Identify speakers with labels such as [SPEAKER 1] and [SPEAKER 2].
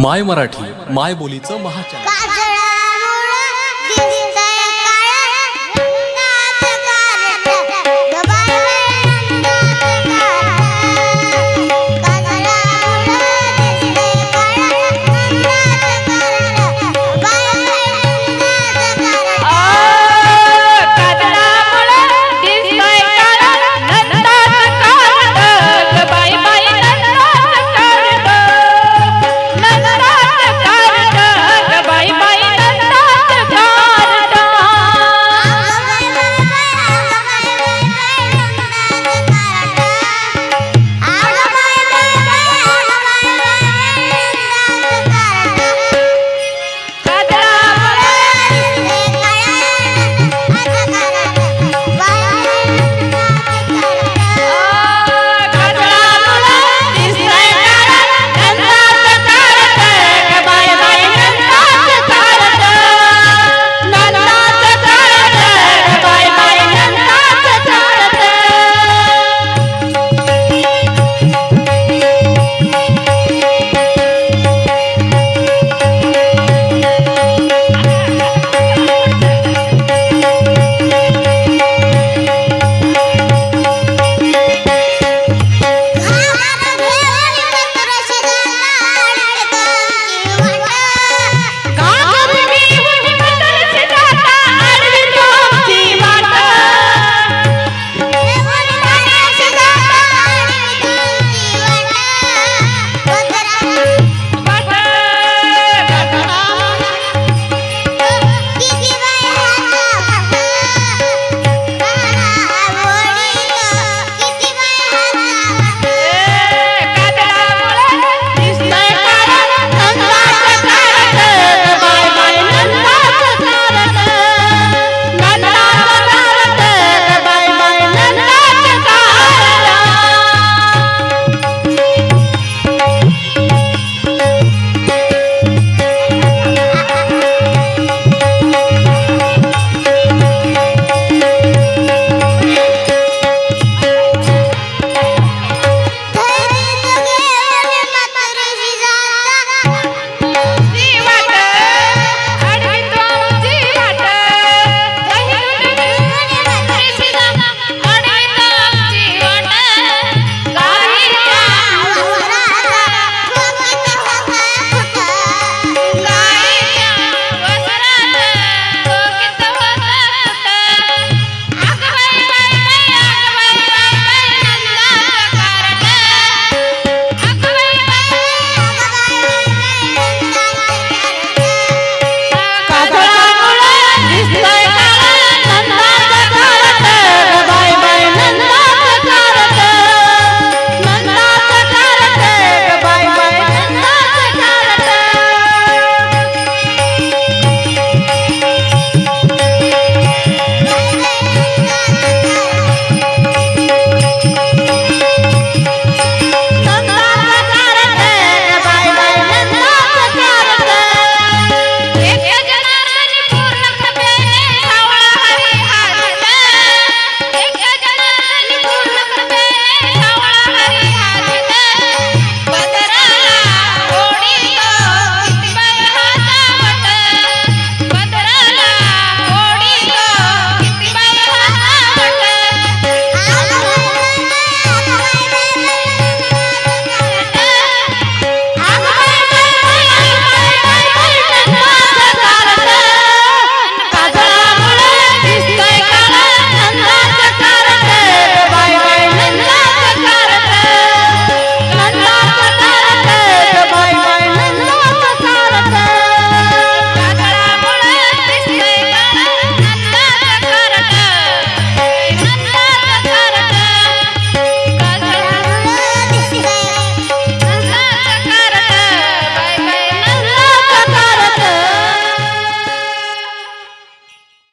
[SPEAKER 1] माय मराठी माय बोलीचं महाचॅनल